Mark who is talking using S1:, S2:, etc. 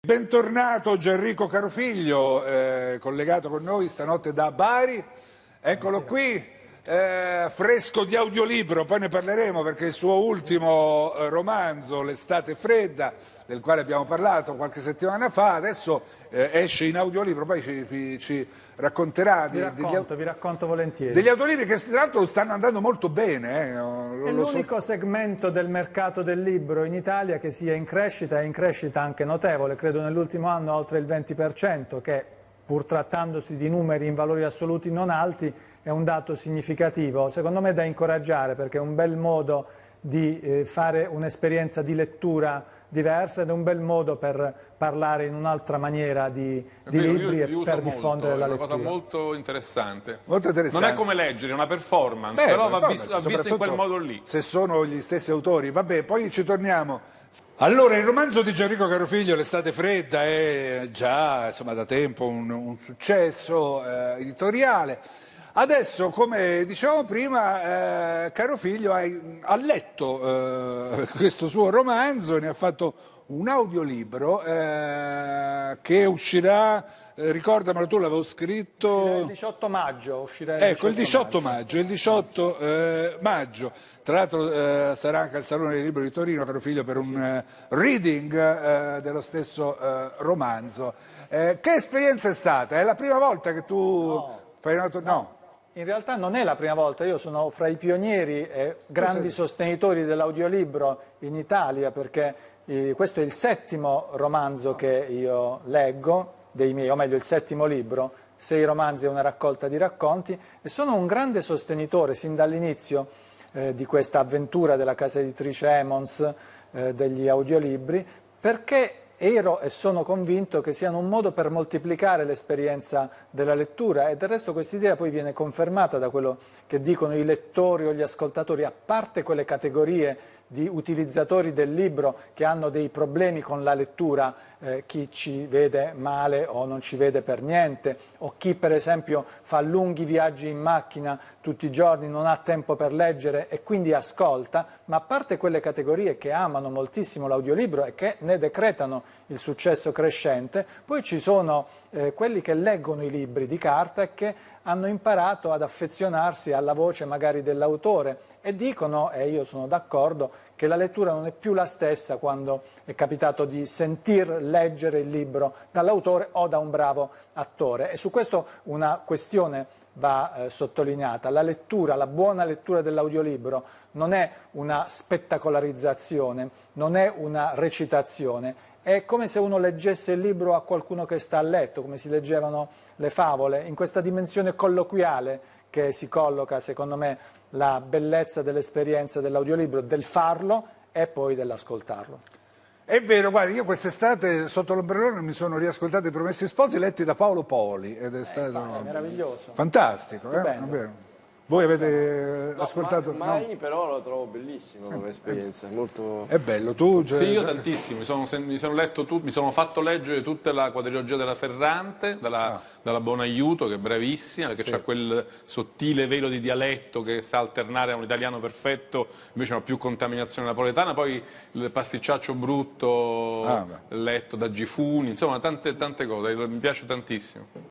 S1: Bentornato Gianrico Carofiglio, eh, collegato con noi stanotte da Bari. Eccolo qui, eh, fresco di audiolibro, poi ne parleremo perché il suo ultimo eh, romanzo, L'estate fredda, del quale abbiamo parlato qualche settimana fa, adesso eh, esce in audiolibro, poi ci, ci racconterà
S2: vi racconto, degli, vi racconto volentieri.
S1: degli audiolibri che tra l'altro stanno andando molto bene. Eh,
S2: È l'unico so. segmento del mercato del libro in Italia che sia in crescita e in crescita anche notevole, credo nell'ultimo anno oltre il 20%, che pur trattandosi di numeri in valori assoluti non alti, è un dato significativo, secondo me da incoraggiare perché è un bel modo di eh, fare un'esperienza di lettura diversa ed è un bel modo per parlare in un'altra maniera di, di
S3: vero,
S2: libri e per diffondere la lettura.
S3: È una cosa molto interessante.
S1: molto interessante.
S3: Non è come leggere, è una performance, Beh, però va, visto, va visto in quel modo lì.
S1: Se sono gli stessi autori, vabbè, poi ci torniamo. Allora, il romanzo di Gianrico Carofiglio, L'estate fredda, è già insomma, da tempo un, un successo eh, editoriale. Adesso, come dicevamo prima, eh, caro figlio ha, letto eh, questo suo romanzo e ne ha fatto un audiolibro eh, che uscirà, eh, ricordamelo tu l'avevo scritto...
S2: Il 18 maggio uscirà
S1: il Ecco, il 18 maggio, maggio il 18 eh, maggio. Tra l'altro eh, sarà anche al Salone del Libro di Torino, caro figlio, per un reading dello stesso romanzo. che esperienza è stata? È la prima volta che tu
S2: no.
S1: fai una... No.
S2: In realtà non è la prima volta, io sono fra i pionieri e grandi sostenitori dell'audiolibro in Italia perché eh, questo è il settimo romanzo che io leggo, dei miei, o meglio il settimo libro, sei romanzi e una raccolta di racconti e sono un grande sostenitore sin dall'inizio eh, di questa avventura della casa editrice Emons eh, degli audiolibri perché ero e sono convinto che siano un modo per moltiplicare l'esperienza della lettura. E del resto questa idea poi viene confermata da quello che dicono i lettori o gli ascoltatori, a parte quelle categorie di utilizzatori del libro che hanno dei problemi con la lettura, eh, chi ci vede male o non ci vede per niente, o chi per esempio fa lunghi viaggi in macchina tutti i giorni, non ha tempo per leggere e quindi ascolta, ma a parte quelle categorie che amano moltissimo l'audiolibro e che ne decretano il successo crescente, poi ci sono eh, quelli che leggono i libri di carta e che hanno imparato ad affezionarsi alla voce magari dell'autore e dicono, e io sono d'accordo, che la lettura non è più la stessa quando è capitato di sentir leggere il libro dall'autore o da un bravo attore. E su questo una questione va eh, sottolineata. La lettura, la buona lettura dell'audiolibro non è una spettacolarizzazione, non è una recitazione, è come se uno leggesse il libro a qualcuno che sta a letto, come si leggevano le favole, in questa dimensione colloquiale che si colloca, secondo me, la bellezza dell'esperienza dell'audiolibro, del farlo e poi dell'ascoltarlo.
S1: È vero, guarda, io quest'estate sotto l'ombrellone mi sono riascoltato i Promessi Sposi letti da Paolo Poli ed è stato
S2: eh, meraviglioso.
S1: Fantastico, eh? Voi avete no, ascoltato?
S4: Ma, mai, no? però lo trovo bellissimo come esperienza, è molto...
S1: È bello, tu?
S3: Cioè... Sì, io tantissimo, mi sono, mi sono, letto tu, mi sono fatto leggere tutta la quadrilogia della Ferrante, dalla, ah. dalla Bonaiuto, che è bravissima, perché sì. c'ha quel sottile velo di dialetto che sa alternare a un italiano perfetto, invece ha più contaminazione napoletana, poi il pasticciaccio brutto ah, letto da Gifuni, insomma tante, tante cose, mi piace tantissimo.